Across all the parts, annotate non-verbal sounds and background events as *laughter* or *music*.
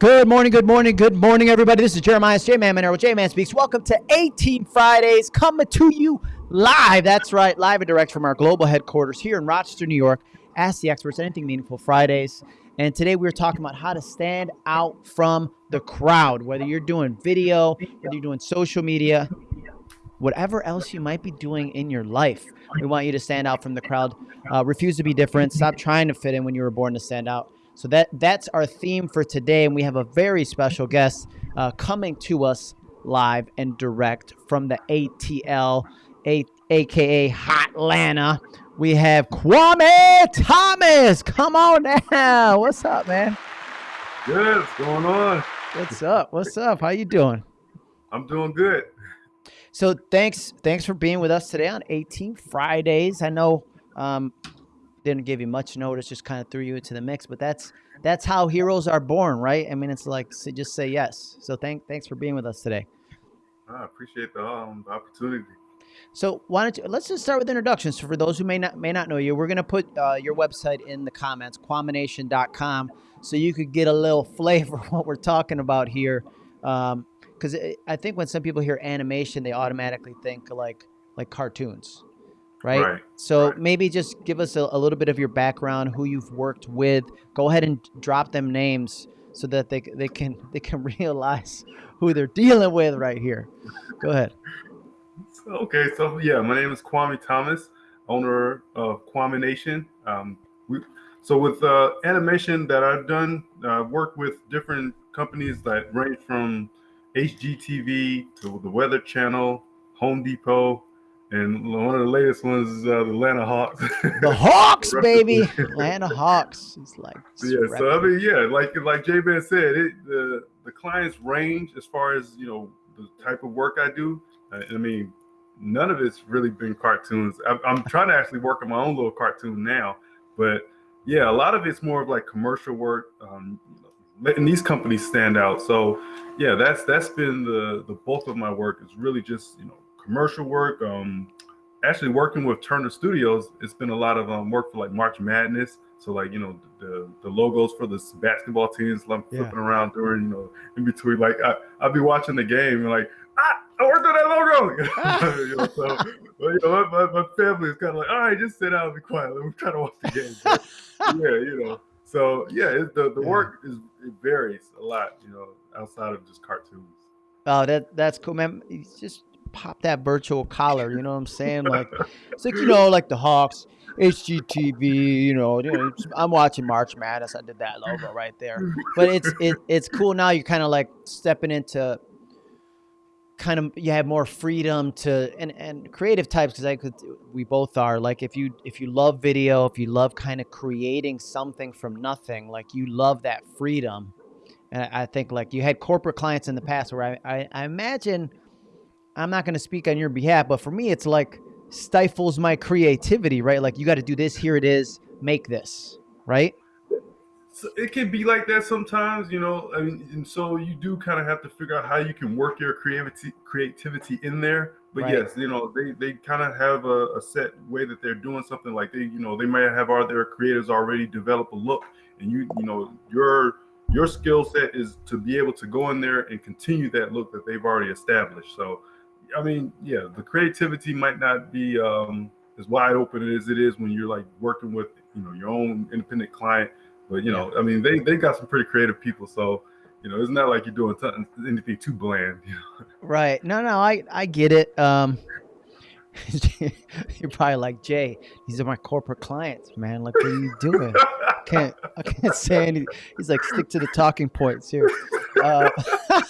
Good morning, good morning, good morning, everybody. This is Jeremias J-Man Monero, J-Man Speaks. Welcome to A-Team Fridays, coming to you live. That's right, live and direct from our global headquarters here in Rochester, New York. Ask the experts, anything meaningful Fridays. And today we're talking about how to stand out from the crowd, whether you're doing video, whether you're doing social media, whatever else you might be doing in your life. We want you to stand out from the crowd. Uh, refuse to be different. Stop trying to fit in when you were born to stand out. So that that's our theme for today, and we have a very special guest uh, coming to us live and direct from the ATL, a, aka Hot Atlanta. We have Kwame Thomas. Come on now. What's up, man? Good. What's going on? What's up? What's up? How you doing? I'm doing good. So thanks, thanks for being with us today on A-Team Fridays. I know um, didn't give you much notice, just kind of threw you into the mix. But that's that's how heroes are born, right? I mean, it's like so just say yes. So thank thanks for being with us today. I appreciate the, um, the opportunity. So why don't you let's just start with introductions. So for those who may not may not know you, we're gonna put uh, your website in the comments, kwamenation.com, so you could get a little *laughs* flavor of what we're talking about here. Because um, I think when some people hear animation, they automatically think like like cartoons, right? Right. So right. maybe just give us a, a little bit of your background, who you've worked with. Go ahead and drop them names so that they they can *laughs* they can *laughs* realize who they're dealing with right here. Go ahead. Okay, so yeah, my name is Kwame Thomas, owner of Kwame Nation. Um, we, so with uh, animation that I've done, I've uh, worked with different companies that range from HGTV to the Weather Channel, Home Depot, and one of the latest ones is uh, the Atlanta Hawks. *laughs* The Hawks, baby, Atlanta *laughs* Hawks. It's like yeah. So I mean, yeah, like like J-Man said, it the the clients range as far as you know the type of work I do. Uh, I mean, none of it's really been cartoons. I'm, I'm trying to actually work on my own little cartoon now, but yeah, a lot of it's more of like commercial work, um, letting these companies stand out. So yeah, that's that's been the the bulk of my work is really just you know commercial work. Um, actually working with Turner Studios, it's been a lot of um, work for like March Madness. So like you know the the logos for the basketball teams, yeah. flipping around during you know in between. Like I I'll be watching the game and like ah I worked on that logo. *laughs* you know, so but, you know my, my family is kind of like all right, just sit down and be quiet. We're trying to watch the game. But, *laughs* yeah, you know. So yeah, it, the the work is it varies a lot. You know, outside of just cartoons. Oh, that that's cool, man. It's just pop that virtual collar. You know what I'm saying? Like it's like you know, like the Hawks, HGTV. You know, you know I'm watching March Madness. I did that logo right there. But it's it, it's cool now. You're kind of like stepping into kind of you have more freedom to and and creative types because I could we both are like if you if you love video if you love kind of creating something from nothing like you love that freedom and I, I think like you had corporate clients in the past where I I, I imagine I'm not going to speak on your behalf, but for me, it's like stifles my creativity, right? Like you got to do this. Here it is. Make this, right? So it can be like that sometimes, you know. I mean, and so you do kind of have to figure out how you can work your creativity creativity in there. But right. yes, you know, they they kind of have a, a, set way that they're doing something. Like they, you know, they might have all their creators already develop a look, and you, you know, your your skill set is to be able to go in there and continue that look that they've already established. So I mean, yeah, the creativity might not be um, as wide open as it is when you're like working with you know your own independent client. But you know, yeah. I mean, they they got some pretty creative people, so you know, it's not like you're doing anything too bland. You know? *laughs* Right? No, no, I I get it. Um, *laughs* you're probably like Jay. These are my corporate clients, man. Like, what are you doing? I can't I can't say anything. He's like, stick to the talking points here. Uh, *laughs*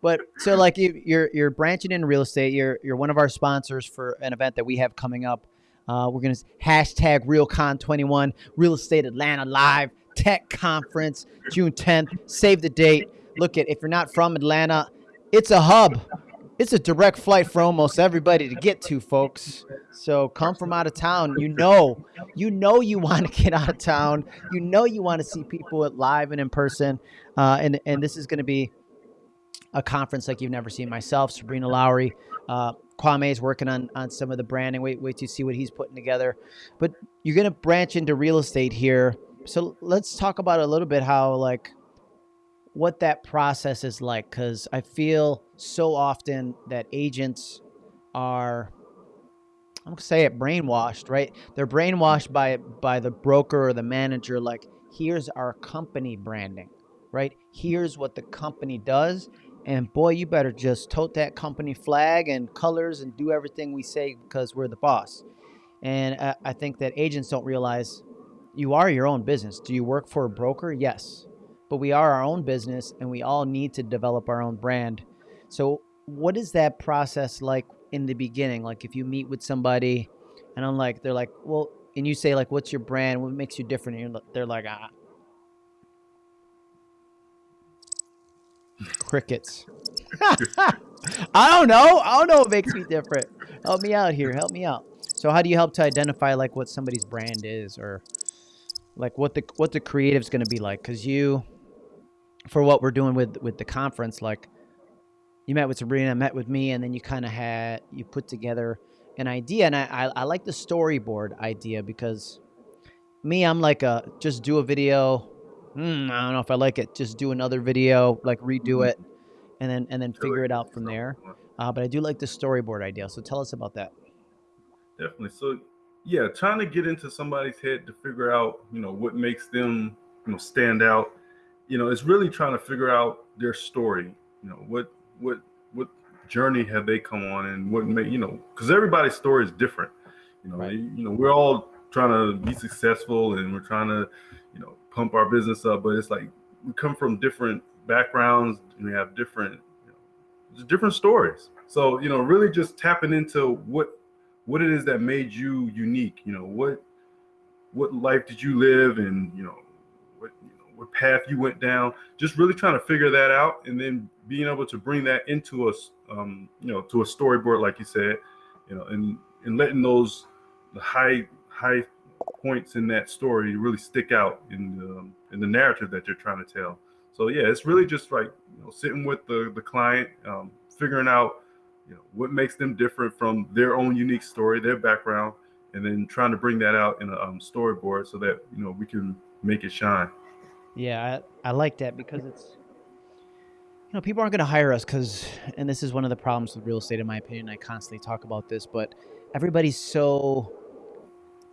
but so like you're you're branching in real estate. You're you're one of our sponsors for an event that we have coming up. Uh, we're gonna hashtag RealCon21 Real Estate Atlanta Live Tech Conference June 10th. Save the date. Look at if you're not from Atlanta, it's a hub. It's a direct flight for almost everybody to get to, folks. So come from out of town. You know, you know you want to get out of town. You know you want to see people live and in person. Uh, and and this is going to be a conference like you've never seen. Myself, Sabrina Lowry, uh, Kwame is working on on some of the branding. Wait, wait to see what he's putting together. But you're gonna branch into real estate here. So let's talk about a little bit how like what that process is like because I feel so often that agents are I'm gonna say it brainwashed, right? They're brainwashed by by the broker or the manager. Like, here's our company branding, right? Here's what the company does, and boy, you better just tote that company flag and colors and do everything we say because we're the boss. And I, think that agents don't realize you are your own business. Do you work for a broker? Yes, but we are our own business, and we all need to develop our own brand. So, what is that process like in the beginning like if you meet with somebody and i'm like they're like well and you say like what's your brand what makes you different and they're like ah crickets. *laughs* I don't know. I don't know what makes me different. Help me out here. Help me out. So how do you help to identify like what somebody's brand is or like what the what the creative's going to be like? Because you for what we're doing with with the conference like you met with Sabrina, met with me, and then you kind of had you put together an idea. And I, I, I like the storyboard idea because me, I'm like a just do a video. Mm, I don't know if I like it. Just do another video, like redo it, and then and then figure it out from there. Uh, but I do like the storyboard idea. So tell us about that. Definitely. So yeah, trying to get into somebody's head to figure out, you know, what makes them, you know, stand out. You know, it's really trying to figure out their story. You know, what what what journey have they come on and what made you know because everybody's story is different you know right. you know we're all trying to be successful and we're trying to pump our business up but it's like we come from different backgrounds and we have different you know, different stories. So you know really just tapping into what what it is that made you unique you know what what life did you live and you know what you know what path you went down. Just really trying to figure that out and then being able to bring that into us, um, you know, to a storyboard, like you said, you know, and and letting those the high high points in that story really stick out in the um, in the narrative that you're trying to tell. So yeah, it's really just like you know, sitting with the the client, um, figuring out you know what makes them different from their own unique story, their background, and then trying to bring that out in a um, storyboard so that you know we can make it shine. Yeah, I, I like that because it's you know, people aren't going to hire us because, and this is one of the problems with real estate, in my opinion. I constantly talk about this, but everybody's so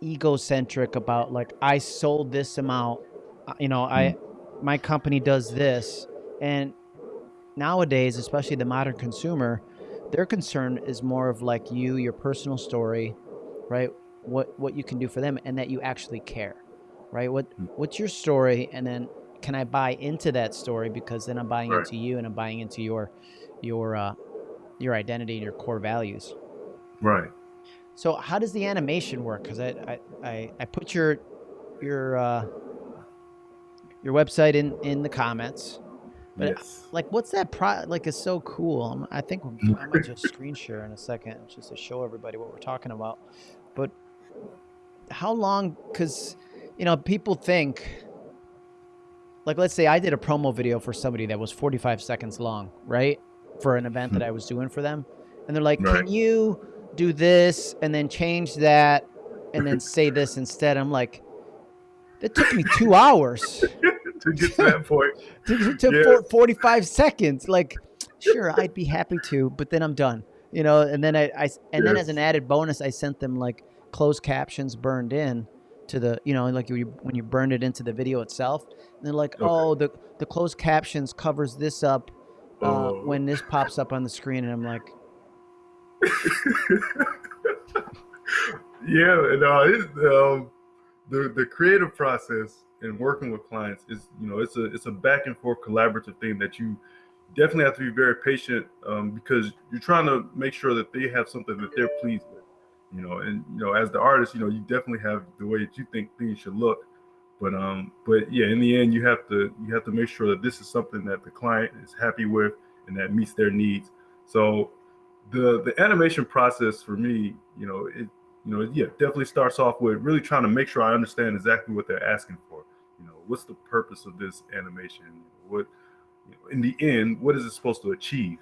egocentric about like, I sold this amount, uh, you know, I, my company does this. And nowadays, especially the modern consumer, their concern is more of like you, your personal story, right? What, what you can do for them and that you actually care, right? What, hmm. what's your story? And then can I buy into that story because then I'm buying right. into you and I'm buying into your your uh, your identity and your core values. Right. So how does the animation work? Because I, I, I I put your your uh, your website in in the comments. But yes. like, what's that pro? Like, it's so cool. I think I might just screen share in a second just to show everybody what we're talking about. But how long? Because you know, people think like let's say I did a promo video for somebody that was 45 seconds long, right? For an event that I was doing for them. And they're like, right. "Can you do this and then change that and then say this instead?" I'm like, "That took me 2 *laughs* hours to get to that point." *laughs* to, to yeah. 45 seconds. Like, sure, I'd be happy to, but then I'm done. You know, and then I, I and yes. then as an added bonus, I sent them like closed captions burned in to the you know like when you, when you burn it into the video itself and they're like okay. oh the the closed captions covers this up uh, oh. when this pops up on the screen and i'm like yeah no it's, um, the the creative process and working with clients is you know it's a it's a back and forth collaborative thing that you definitely have to be very patient um, because you're trying to make sure that they have something that they're pleased with you know and you know as the artist you know you definitely have the way that you think things should look. But um but yeah in the end you have to you have to make sure that this is something that the client is happy with and that meets their needs. So the the animation process for me you know it you know yeah definitely starts off with really trying to make sure i understand exactly what they're asking for you know what's the purpose of this animation what you know, in the end what is it supposed to achieve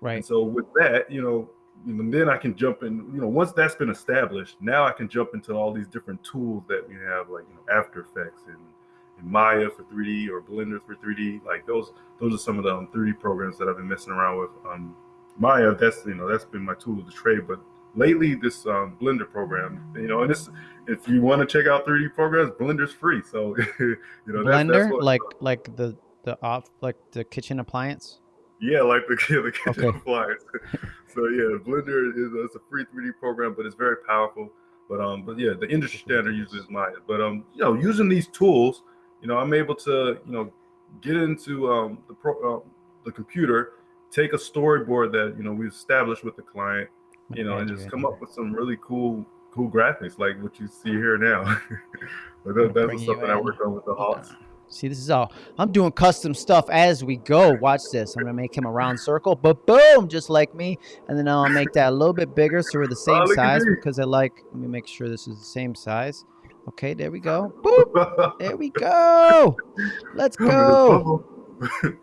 right and so with that you know and then I can jump in. You know, once that's been established, now I can jump into all these different tools that we have, like you know, After Effects and in Maya for 3D or Blender for 3D. Like those, those are some of the um, 3D programs that I've been messing around with. Um, Maya, that's you know that's been my tool of the trade, but lately this um, Blender program, you know, and this if you want to check out 3D programs, Blender's free. So *laughs* you know, Blender, that's, that's what, like like the the off like the kitchen appliance. Yeah, like the, *laughs* the kitchen okay. appliance. *laughs* so yeah, Blender is it's a free 3D program, but it's very powerful. But um, but yeah, the industry standard uses Maya. But um, you know, using these tools, you know, I'm able to you know get into um the pro uh, the computer, take a storyboard that you know we established with the client, you know, and just come up with some really cool cool graphics like what you see here now. *laughs* but that, that's something I worked on with the Hawks. See, this is all I'm doing custom stuff as we go. Watch this. I'm gonna make him a round circle, but boom, just like me. And then I'll make that a little bit bigger so we're the oh, same oh, size because I like. Let me make sure this is the same size. Okay, there we go. *laughs* Boop. there we go. Let's go. *laughs*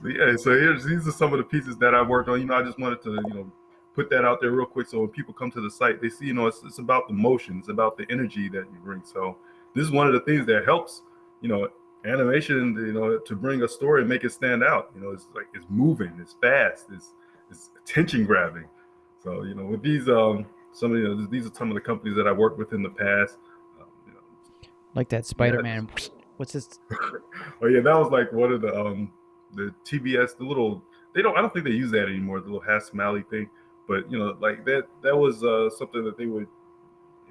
so yeah, so here's these are some of the pieces that I worked on. You know, I just wanted to you know put that out there real quick so when people come to the site, they see you know it's, it's about the motion, it's about the energy that you bring. So this is one of the things that helps you know animation, you know, to bring a story and make it stand out. You know, it's like it's moving, it's fast, it's it's attention grabbing. So you know, with these um some of you know, these are some of the companies that I worked with in the past. Um, you know, like that Spider-Man. Yeah. What's this? *laughs* oh yeah, that was like one of the um the TBS, the little they don't I don't think they use that anymore, the little half smiley thing. But you know, like that that was uh something that they would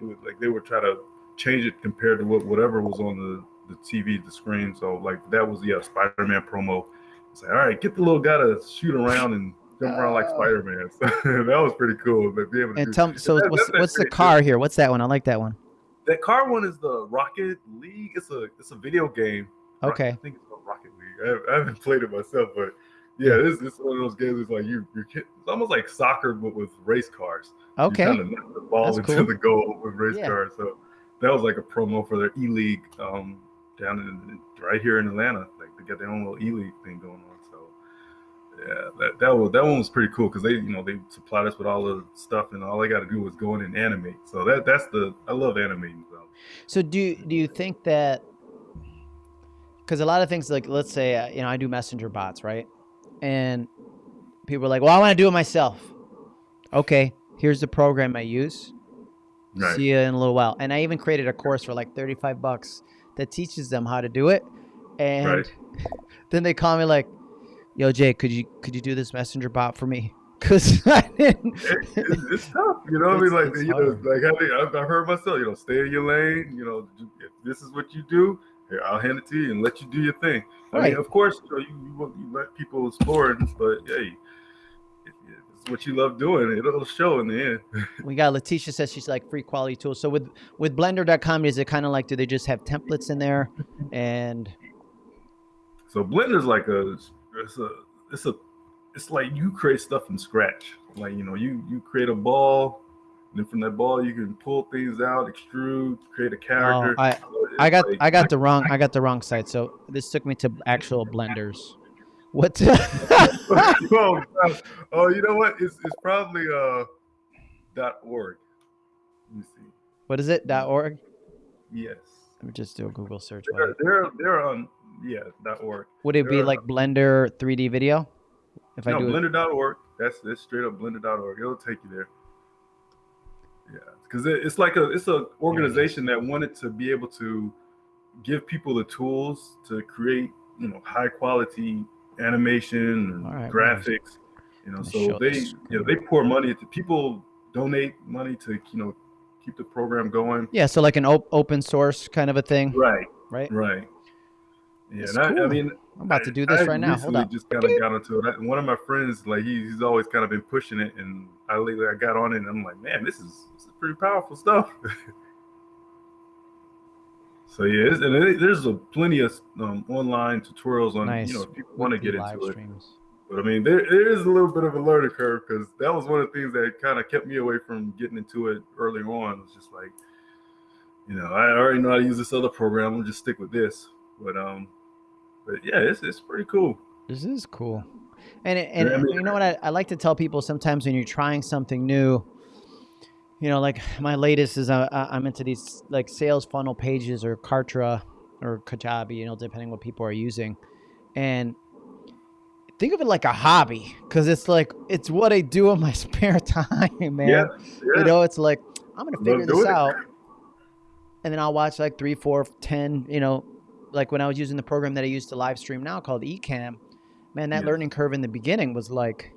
it would like they would try to change it compared to what whatever was on the the TV, the screen. So like that was yeah, Spider-Man promo. It's like, all right, get the little guy to shoot around and jump around like oh. Spider-Man. So *laughs* that was pretty cool. To be able to and do. tell me, so that, what's what's the car too. here? What's that one? I like that one. That car one is the Rocket League. It's a it's a video game. Okay. I think it's called Rocket League. I, have, I haven't played it myself, but yeah, this is one of those games. It's like you you it's almost like soccer but with race cars. Okay. You kind of knock the ball That's into cool. the goal with race yeah. cars. So that was like a promo for their E League um, down in right here in Atlanta. Like they got their own little E League thing going on. So yeah, that that was that one was pretty cool because they you know they supplied us with all the stuff and all they got to do was go in and animate. So that that's the I love animating. So, so do do you think that? Because a lot of things like let's say uh, you know I do messenger bots right, and people are like, well I want to do it myself. Okay, here's the program I use. Right. See you in a little while. And I even created a course for like 35 bucks that teaches them how to do it. And right. *laughs* then they call me like, "Yo, Jay, could you could you do this messenger bot for me?" *laughs* Because I didn't. It, it's tough, you know. I mean, like you hard. know, like I, I've heard myself. You know, stay in your lane. You know, if this is what you do, here I'll hand it to you and let you do your thing. I mean, of course, you know, you, you, you let people explore, but hey, it's what you love doing. It'll show in the end. *laughs* we got Letitia says she's like free quality tools. So with with blender.com is it kind of like do they just have templates in there and so blender's like a it's a it's a it's like you create stuff from scratch. Like you know, you you create a ball, and then from that ball you can pull things out, extrude, create a character. Oh, I I got like, I got the wrong I got the wrong site. So this took me to actual blenders. What? oh, *laughs* *laughs* oh, you know what? It's, it's probably uh dot org. Let me see. What is it? Dot org. Yes. Let me just do a Google search. They're they're, they're on yeah dot org. Would it they're, be like Blender 3D video? If no, I do blender.org. That's that's straight up blender.org. It'll take you there. Yeah, because it, it's like a it's an organization that wanted to be able to give people the tools to create you know high quality animation right, graphics. You know, so they you know they pour money to people donate money to you know keep the program going. Yeah, so like an op- open source kind of a thing. Right. Right. Right. Yeah, cool. I, I, mean, I'm about to do this I, right now. Hold on. Just kind of got into it. one of my friends, like he, he's always kind of been pushing it, and I lately I got on it, and I'm like, man, this is, this is pretty powerful stuff. *laughs* So yeah, and there's a plenty of um, online tutorials on nice. you know if people want to get into it. But I mean, there, there is a little bit of a learning curve because that was one of the things that kind of kept me away from getting into it early on. It's just like, you know, I already know how to use this other program. I'll just stick with this. But um, but yeah, it's it's pretty cool. This is cool. And and, yeah, I mean, you know what I, I like to tell people sometimes when you're trying something new you know, like my latest is uh, I'm into these like sales funnel pages or Kartra or Kajabi, you know, depending what people are using. And think of it like a hobby because it's like it's what I do in my *laughs* spare time, man. Yeah, yeah. You know, it's like I'm gonna figure this it. out, and then I'll watch like three, four, ten. You know, like when I was using the program that I use to live stream now called Ecamm. Man, that Yeah. learning curve in the beginning was like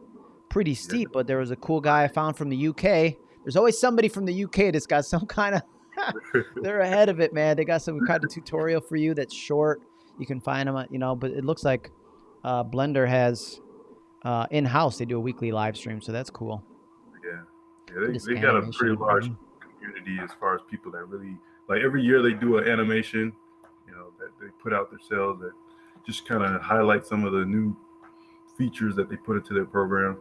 pretty steep, but there was a cool guy I found from the UK. There's always somebody from the UK that's got some *laughs* kind of *laughs* they're ahead of it, man. They got some kind of tutorial for you that's short. You can find them, you know. But it looks like uh, Blender has uh, in house. They do a weekly live stream, so that's cool. yeah, yeah. They, they got a pretty large community as far as people that really like every year they do an animation, that they put out themselves that just kind of highlight some of the new features that they put into their program.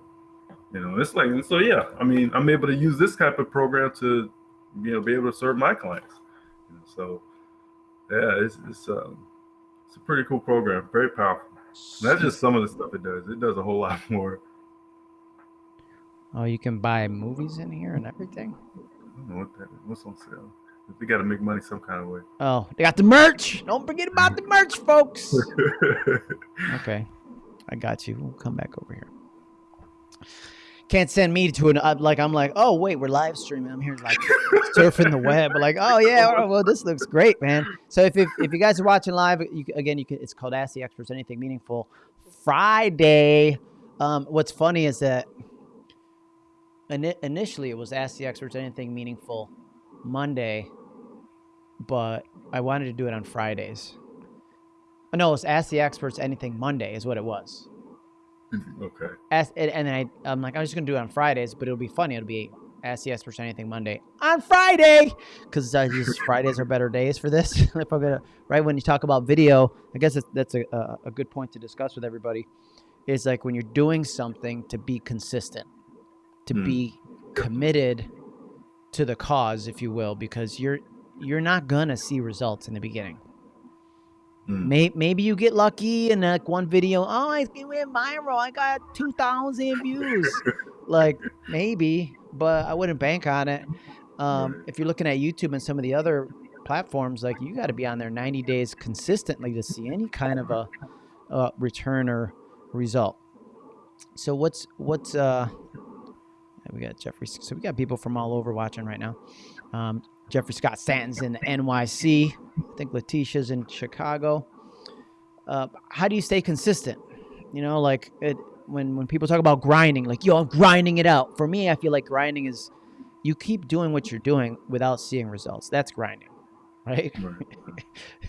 You know, it's like and so yeah. I mean, I'm able to use this type of program to you know be able to serve my clients. You know, so yeah, it's it's um it's a pretty cool program, very powerful. And that's just some of the stuff it does. It does a whole *laughs* lot more. Oh, you can buy movies in here and everything. I don't know what that is. What's on sale? They got to make money some kind of way. Oh, they got the merch. Don't forget about the merch, folks. *laughs* Okay, I got you. We'll come back over here. Can't send me to an uh, like I'm like oh wait we're live streaming I'm here like surfing the web like oh yeah oh, well this looks great man so if if, if you guys are watching live you, again you can it's called Ask the Experts Anything Meaningful Friday um, what's funny is that ini- initially it was Ask the Experts Anything Meaningful Monday but I wanted to do it on Fridays Oh, no, it's Ask the Experts Anything Monday is what it was. okay. Ask, and, and then I, I'm like, I'm just gonna do it on Fridays, but it'll be funny. It'll be Ask the Experts Anything Monday on Friday, because I just *laughs* Fridays are better days for this. *laughs* if I'm gonna right when you talk about video, I guess that's, that's a, a a good point to discuss with everybody. Is like when you're doing something to be consistent, to Hmm. be committed to the cause, if you will, because you're you're not gonna see results in the beginning. Mm. May, maybe you get lucky and like one video, oh, I it went viral. I got two thousand views. *laughs* like maybe, but I wouldn't bank on it. Um, if you're looking at YouTube and some of the other platforms, like you got to be on there 90 days consistently to see any kind of a, a return or result. So what's what's uh? We got Jeffrey. So we got people from all over watching right now. Um, Jeffrey Scott Stanton's in NYC. I think Letitia's in Chicago. Uh, how do you stay consistent? You know, like it, when when people talk about grinding, like yo, I'm grinding it out. For me, I feel like grinding is you keep doing what you're doing without seeing results. That's grinding, *laughs* right? Right.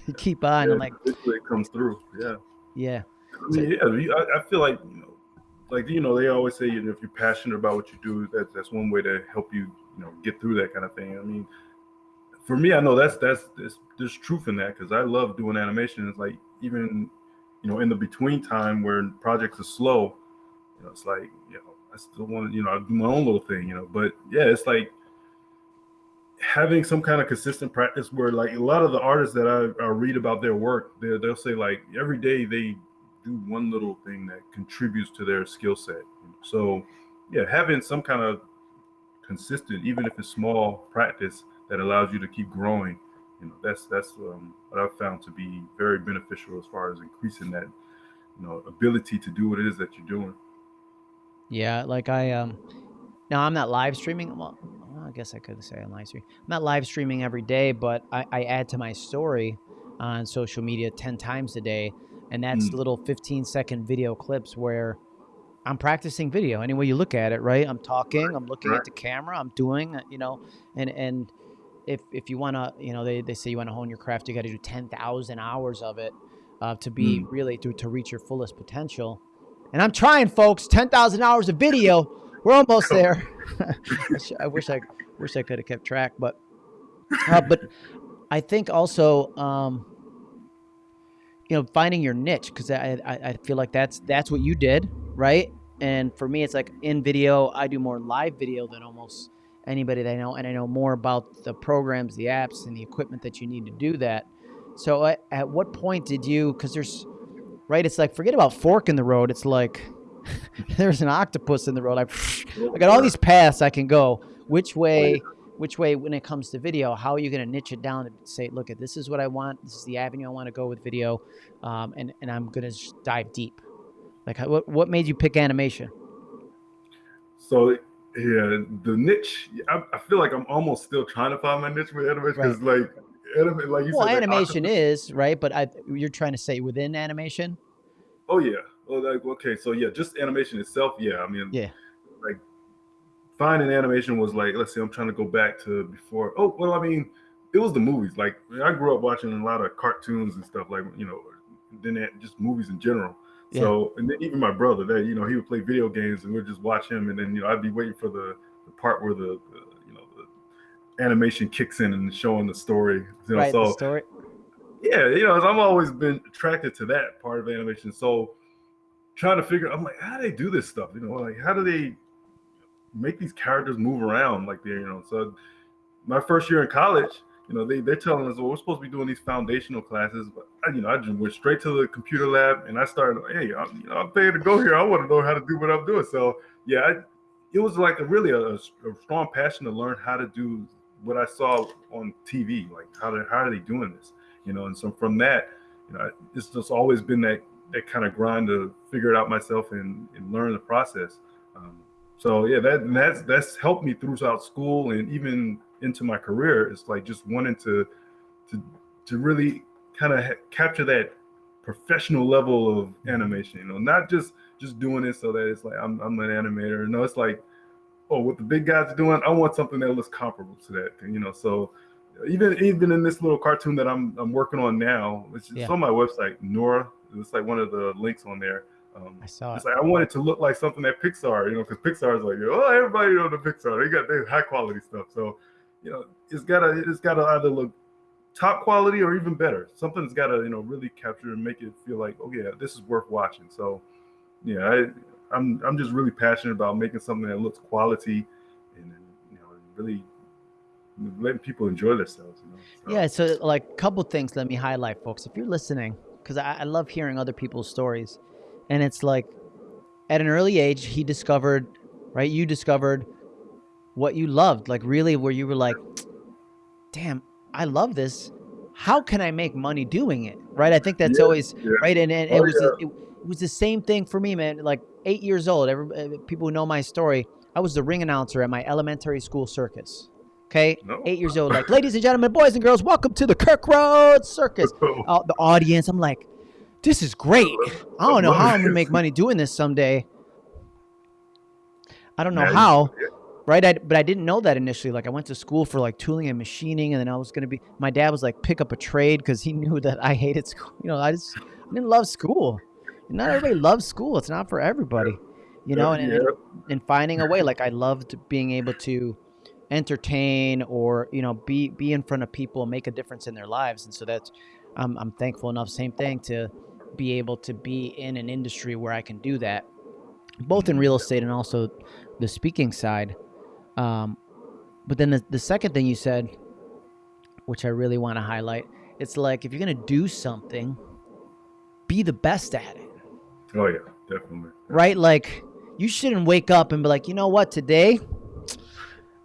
you keep on. Yeah, I'm like, it comes through. Yeah. yeah, I mean, yeah. I, I feel like you know, like you know, they always say you know, if you're passionate about what you do, that that's one way to help you, you know, get through that kind of thing. I mean, for me, I know that's that's there's, there's truth in that because I love doing animation. It's like even you know in the between time where projects are slow, you know, it's like you know I still want to you know I do my own little thing, you know. But yeah, it's like having some kind of consistent practice where like a lot of the artists that I, I read about their work, they they'll say like every day they do one little thing that contributes to their skill set. So yeah, having some kind of consistent, even if it's small practice that allows you to keep growing, you know, that's that's um, what I've found to be very beneficial as far as increasing that, you know, ability to do what it is that you're doing. yeah. Like I um, now I'm not live streaming. Well, I guess I could say I'm live streaming. I'm not live streaming every day, but I, I add to my story on social media ten times a day, and that's Mm. little 15 second video clips where I'm practicing video. Any way you look at it, right? I'm talking, I'm looking at the camera, I'm doing, uh, you know, and and if if you want to, you know, they, they say you want to hone your craft, you got to do 10,000 hours of it uh, to be really to, to reach your fullest potential. And I'm trying, folks. 10,000 hours of video. We're almost there. *laughs* I, I wish I wish I could have kept track, but uh, but I think also um, you know finding your niche because I, I I feel like that's that's what you did, right? And for me, it's like in video, I do more live video than almost anybody that I know, and I know more about the programs, the apps, and the equipment that you need to do that. So at, at what point did you? Because there's right, it's like forget about fork in the road. It's like *laughs* there's an octopus in the road. I, *laughs* I got all these paths I can go. Which way which way when it comes to video how are you going to niche it down and say look at this is what i want this is the avenue i want to go with video um, and, and i'm going to dive deep like what, what made you pick animation So yeah, the niche. I, I feel like I'm almost still trying to find my niche with animation because like anime, like you well said, like, animation octopus- is right but I, you're trying to say within animation Oh yeah. Oh, like okay. So yeah, just animation itself. Yeah. I mean, Yeah. Finding animation was like, let's say I'm trying to go back to before. Oh well, I mean, it was the movies. Like I grew up watching a lot of cartoons and stuff. Like you know, then just movies in general. Yeah. So and then even my brother, that you know, he would play video games and we'd just watch him, and then you know, I'd be waiting for the, the part where the, the you know the animation kicks in and showing the story. You know, right so the story yeah, you know, I've always been attracted to that part of animation. So trying to figure, I'm like, how do they do this stuff? You know, like how do they make these characters move around like they, you know? So my first year in college, you know, they they're telling us, well, we're supposed to be doing these foundational classes, but I, you know, I just went straight to the computer lab and I started, hey, I'm, you know, I'm paying to go here. I want to know how to do what I'm doing. So yeah, I, it was like a really a, a strong passion to learn how to do what I saw on TV, like how they how are they doing this? you know and so from that you know it's just always been that that kind of grind to figure it out myself and, and learn the process um, so yeah that that's that's helped me throughout school and even into my career it's like just wanting to to to really kind of capture that professional level of mm-hmm. animation you know not just just doing it so that it's like i'm, I'm an animator no it's like oh what the big guys are doing i want something that looks comparable to that you know so even even in this little cartoon that I'm I'm working on now, which is Yeah. on my website, Nora. It's like one of the links on there. Um, i saw it it's like I want it to look like something that Pixar, you know, because Pixar is like, oh, everybody know the Pixar. They got their high quality stuff. So, you know, it's gotta it's gotta either look top quality or even better. Something's gotta you know really capture and make it feel like, oh yeah, this is worth watching. So, yeah, I, I'm I'm just really passionate about making something that looks quality and you know really letting people enjoy themselves. You know? So- Yeah, so like a couple things let me highlight, folks. If you're listening, because I, I love hearing other people's stories, and it's like at an early age he discovered, right? You discovered what you loved, like really, where you were like, "Damn, I love this. How can I make money doing it?" Right? I think that's Yeah, always yeah. right, and, and Oh, it was it, it was the same thing for me, man. Like eight years old, every, uh, people who know my story, I was the ring announcer at my elementary school circus. Okay, No. eight years old, like, ladies and gentlemen, boys and girls, welcome to the Kirk Road Circus. *laughs* Uh, the audience, I'm like, this is great. I don't know how I'm gonna make money *laughs* doing this someday. I don't know how, right? I, but I didn't know that initially. Like, I went to school for like tooling and machining, and then I was gonna be. My dad was like, pick up a trade because he *laughs* knew that I hated school. You know, I just I didn't love school. Not everybody *laughs* loves school. It's not for everybody. You know, and, and, and finding a way. Like I loved being able to entertain or you know be be in front of people and make a difference in their lives. And so that's I'm I'm thankful enough. Same thing to be able to be in an industry where I can do that, both in real estate and also the speaking side. Um, but then the, the second thing you said, which I really want to highlight, it's like if you're gonna do something, be the best at it Oh yeah, definitely. right? Like you shouldn't wake up and be like, you know what, today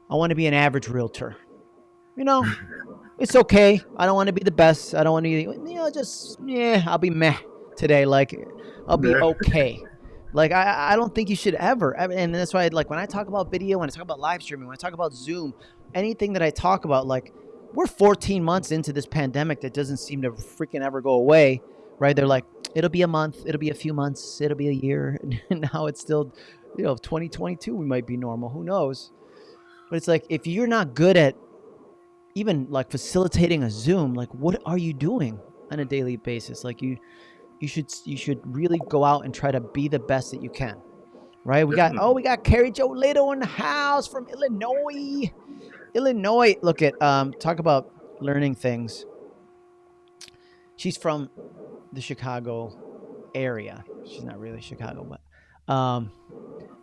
I want to be an average realtor. You know, *laughs* it's okay. I don't want to be the best. I don't want to, you know, just yeah, I'll be meh today. Like I'll be *laughs* okay. Like I, I don't think you should ever, and that's why, like when I talk about video, when I talk about live streaming, when I talk about Zoom, anything that I talk about, like we're 14 months into this pandemic that doesn't seem to freaking ever go away, right? They're like, it'll be a month, it'll be a few months, it'll be a year, *laughs* and now it's still, you know, 2022 we might be normal. Who knows? But it's like if you're not good at even like facilitating a Zoom, like what are you doing on a daily basis? Like you, you should you should really go out and try to be the best that you can. Right? We got oh we got Carrie Joe Little in the house from Illinois. Illinois. Look at um talk about learning things. She's from the Chicago area. She's not really Chicago, but um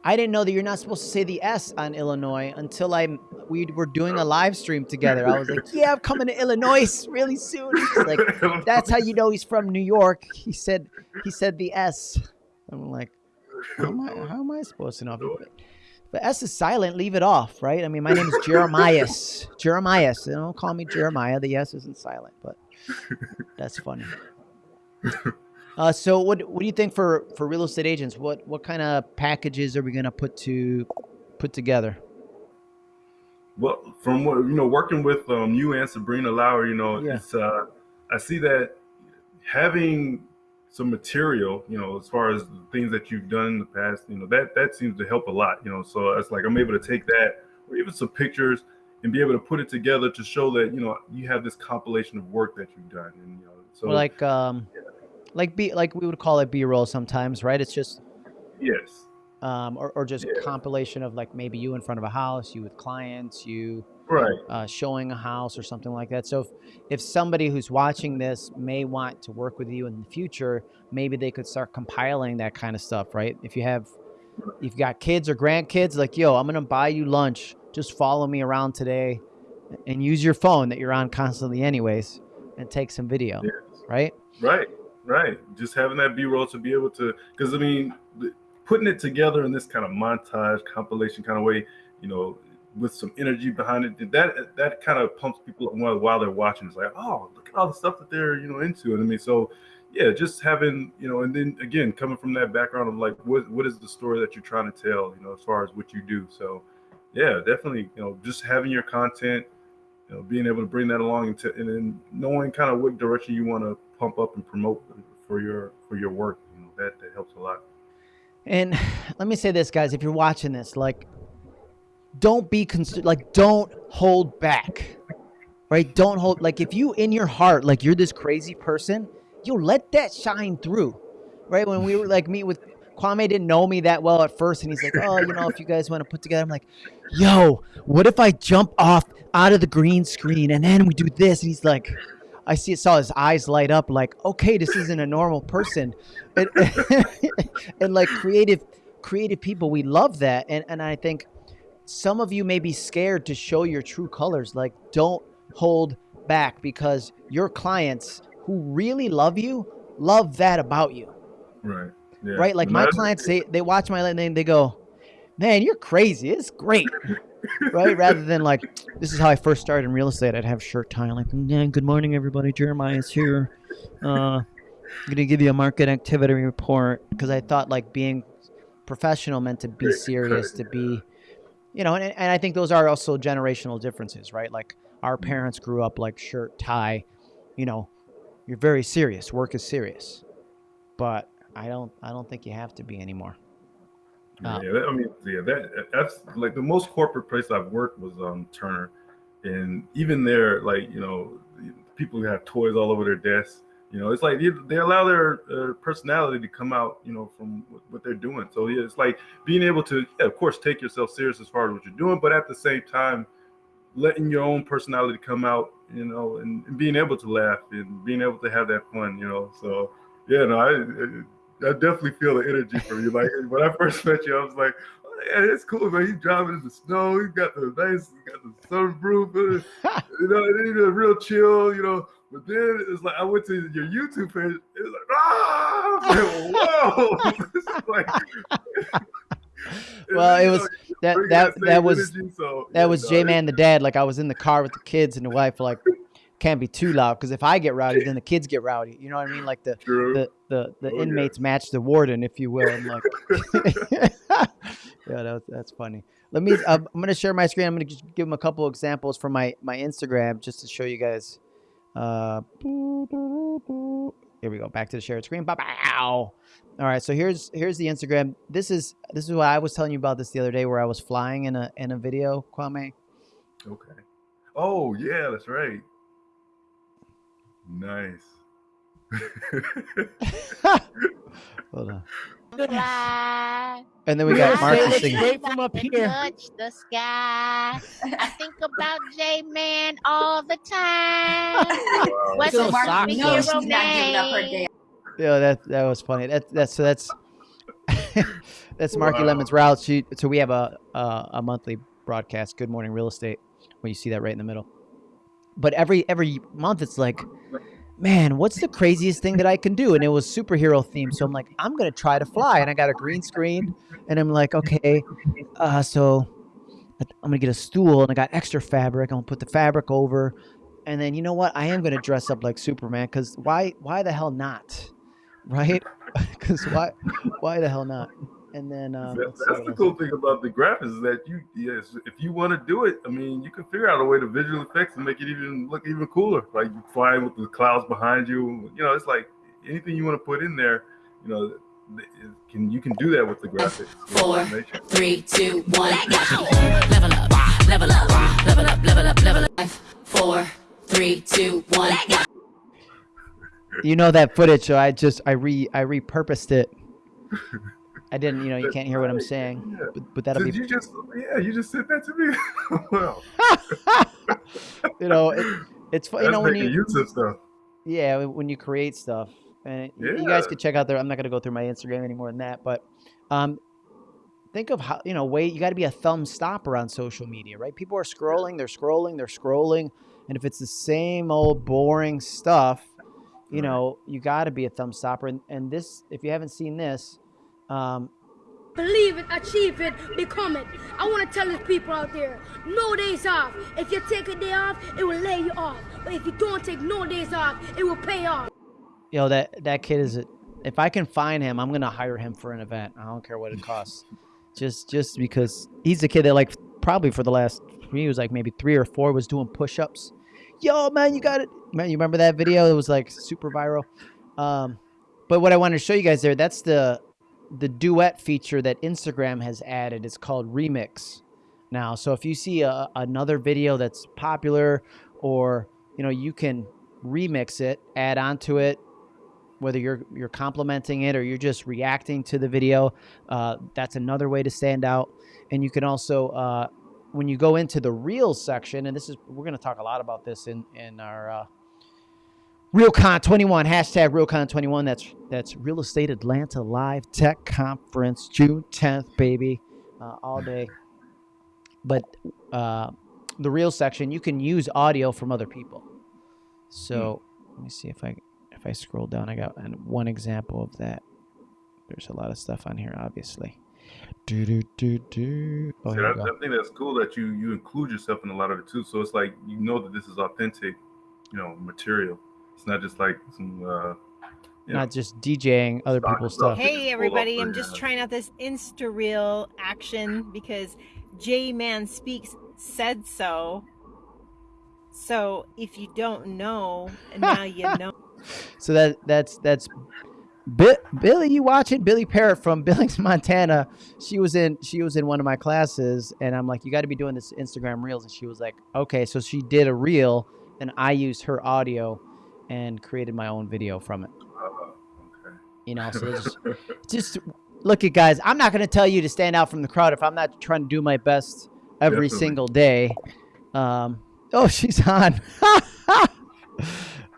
I didn't know that you're not supposed to say the S on Illinois until I we were doing a live stream together. I was like, *laughs* "Yeah, I'm coming to Illinois really soon." Like, "That's how you know he's from New York." He said he said the S. I'm like, how am I, how am I supposed to know? the S is silent, leave it off, right? I mean, my name is Jeremias. *laughs* Jeremias. They don't call me Jeremiah. The S isn't silent, but that's funny. Uh, so what what do you think for for real estate agents? What what kind of packages are we gonna put to put together? Well, from what you know, working with um, you and Sabrina Lauer, you know, Yeah. it's uh, I see that having some material, you know, as far as the things that you've done in the past, you know, that that seems to help a lot, you know. So it's like I'm able to take that or even some pictures and be able to put it together to show that you know you have this compilation of work that you've done, and you know, so Or like um, like B like we would call it B roll sometimes, right? It's just yes, um, or or just Yeah. compilation of like maybe you in front of a house, you with clients, you right, uh, showing a house or something like that. So if, if somebody who's watching this may want to work with you in the future, maybe they could start compiling that kind of stuff, right? If you have, if you've got kids or grandkids, like, yo, I'm gonna buy you lunch. Just follow me around today, and use your phone that you're on constantly, anyways, and take some video, yes. right? Right, right. Just having that B roll to be able to, because I mean, putting it together in this kind of montage compilation kind of way, you know, with some energy behind it, that that kind of pumps people up while, while they're watching. It's like, oh, look at all the stuff that they're you know into. And I mean, so yeah, just having you know, and then again, coming from that background of like, what what is the story that you're trying to tell, you know, as far as what you do. So yeah, definitely, you know, just having your content you know, being able to bring that along and, and then knowing kind of what direction you want to pump up and promote for your for your work, you know, that that helps a lot. And *sighs* let me say this, guys, if you're watching this, like, don't be cons- like, don't hold back, right? Don't hold like if you in your heart like you're this crazy person, you let that shine through, right? When we were like me with Kwame didn't know me that well at first, and he's like, oh, you know, if you guys want to put together, I'm like, yo, what if I jump off out of the green screen and then we do this? And he's like. I see saw his eyes light up like, okay, this isn't a normal person. And, *laughs* and like creative creative people, we love that. And and I think some of you may be scared to show your true colors. Like don't hold back because your clients who really love you love that about you. Right. Yeah. Right? Like my clients they they watch my and they go, Man, you're crazy. It's great. *laughs* right? Rather than like, this is how I first started in real estate. I'd have shirt tie, like, yeah, good morning, everybody. Jeremiah's here. Uh, I'm gonna give you a market activity report because I thought like being professional meant to be serious, to be, you know, and, and I think those are also generational differences, right? Like our parents grew up like shirt tie, you know, you're very serious. Work is serious, but I don't, I don't think you have to be anymore. Yeah, that, I mean, yeah, that that's like the most corporate place I've worked was um Turner, and even there, like you know, people have toys all over their desks. You know, it's like they, they allow their uh, personality to come out. You know, from what, they're doing. So yeah, it's like being able to, yeah, of course, take yourself serious as far as what you're doing, but at the same time, letting your own personality come out. You know, and, and being able to laugh and being able to have that fun. You know, so yeah, no, I. I definitely feel the energy from you. Like when I first met you, I was like, oh, "Yeah, it's cool, man. He's driving in the snow. He's got the nice, he got the sunroof, *laughs* you know, and then he's real chill, you know." But then it's like I went to your YouTube page. It was like, ah, like, *laughs* whoa! *laughs* Like, Well, it was- that that that was energy, so, that was J Man the dad. Like I was in the car with the kids and the wife. Like can't be too loud because if I get rowdy, then the kids get rowdy. You know what I mean? Like the True. the the, the Oh, yeah. inmates match the warden, if you will. Like, *laughs* *laughs* yeah, that that's funny. Let me. Uh, I'm gonna share my screen. I'm gonna just give them a couple examples from my my Instagram just to show you guys. Uh, here we go. Back to the shared screen. Bow. All right. So here's here's the Instagram. This is this is what I was telling you about this the other day, where I was flying in a in a video, Kwame. Okay. Oh yeah, that's right. Nice. *laughs* Hold on. fly. And then we got Marcus stay singing. straight from up here. Touch the sky. I think about J Man all the time. Wow. What's Those his socks, hero though. she's not giving up her name? day. Yeah, that that was funny. That that's so that's *laughs* that's Marky Wow. Lemon's route. She so we have a, a a monthly broadcast, Good Morning Real Estate, where you see that right in the middle. But every every month it's like man, what's the craziest thing that I can do? And it was superhero themed. So I'm like, I'm gonna try to fly, and I got a green screen, and I'm like, okay, uh, so I'm gonna get a stool, and I got extra fabric. I'm gonna put the fabric over, and then you know what? I am gonna dress up like Superman because why? Why the hell not? *laughs* Right? *laughs* Because why? Why the hell not? And then um, That- that's the cool thing about the graphics is that you, yes, if you want to do it, I mean, you can figure out a way to visual effects and make it even look even cooler. Like you flying with the clouds behind you. You know, it's like anything you want to put in there. You know, can you can do that with the graphics. with Four. animation. Three, two, one, go. Level up, level up, level up, level up, level up. Five, four, three, two, one, go. You know that footage, so I just I re I repurposed it. *laughs* I didn't, you know, you can't hear what I'm saying, Yeah. but, but that'll Did be, you just yeah, you just said that to me. *laughs* well, *laughs* you know, it, it's fun. You know when you use of stuff. yeah when you create stuff, and you guys Yeah. could check out there. I'm not gonna go through my Instagram any more than that, but um, think of how you know wait you got to be a thumb stopper on social media, right? People are scrolling, they're scrolling, they're scrolling, and if it's the same old boring stuff, you know, you got to be a thumb stopper. And, and this, if you haven't seen this, um, Believe it, achieve it, become it. I want to tell these people out there, no days off. If you take a day off, it will lay you off. But if you don't take no days off, it will pay off. Yo, that that kid is a, if i can find him i'm gonna hire him for an event i don't care what it costs just just because he's a kid that like probably for the last he was like maybe three or four was doing push-ups yo man you got it man you remember that video it was like super viral um but what i wanted to show you guys there that's the the duet feature that instagram has added it's called remix. Now so if you see a, another video that's popular or you know you can remix it add onto it whether you're you're complimenting it or you're just reacting to the video uh, that's another way to stand out. And you can also uh, when you go into the reels section and this is we're going to talk a lot about this in in our uh, realcon 21 hashtag realcon 21 that's that's real estate atlanta live tech conference june 10th baby uh, all day but uh, the real section you can use audio from other people so let me see if i if I scroll down, I got an- one example of that. There's a lot of stuff on here, obviously. Do do do do. Oh, See, I. I think that's cool that you you include yourself in a lot of it too. So it's like you know that this is authentic, you know, material. It's not just like some. Uh, you know, Not just DJing other people's stuff. stuff. Hey everybody, I'm just trying out this Insta Reel action because J-Man Speaks said so. So if you don't know, now you *laughs* know. So that that's that's Bi- Billy. You watching Billy Parrott from *laughs* Billings, Montana? She was in she was in one of my classes, and I'm like, you got to be doing this Instagram reels, and she was like, okay. So she did a reel, and I used her audio and created my own video from it. okay. You know, so it's just, just look at guys. I'm not going to tell you to stand out from the crowd if I'm not trying to do my best every Definitely. single day. Um, oh, *laughs* she's on.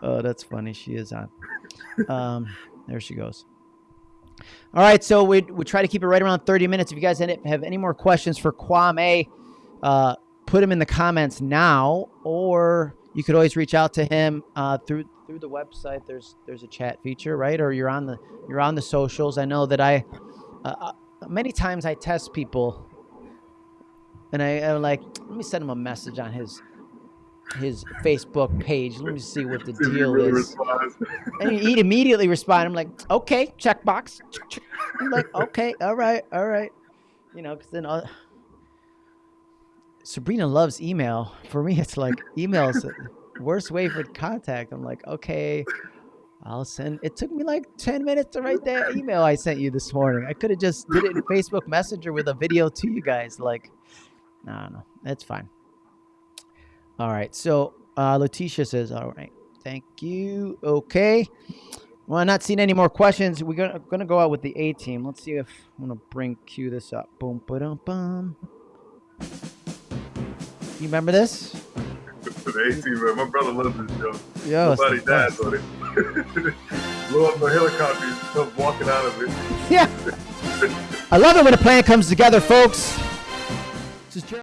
oh, that's funny. She is on. Um, there she goes. All right, so we we try to keep it right around 30 minutes. If you guys have any more questions for Kwame, uh, put them in the comments now, or you could always reach out to him uh, through through the website. There's there's a chat feature, right? Or you're on the you're on the socials. I know that I uh, uh, many times I test people, and I, I'm like, let me send him a message on his his Facebook page. Let me see what the See *laughs* if he deal really is. responds. And he'd immediately respond. I'm like, okay, checkbox. Check, check. I'm like, okay, all right, all right. You know, because then uh, Sabrina loves email. For me, it's like email is the worst way for contact. I'm like, okay, I'll send. It took me like 10 minutes to write that email I sent you this morning. I could have just did it in Facebook Messenger with a video to you guys. Like, no, no, that's fine. All right, so uh, Letitia says, all right, thank you. Okay. Well, I'm not seeing any more questions. We're gonna, gonna go out with the A-Team. Let's see if I'm gonna bring cue this up. Boom, ba bum. You remember this? The A-Team, man. My brother loves this show. Nobody the dies on it. *laughs* Blow up the helicopter and stuff walking out of it. Yeah. *laughs* I love it when a plan comes together, folks. This is Jer-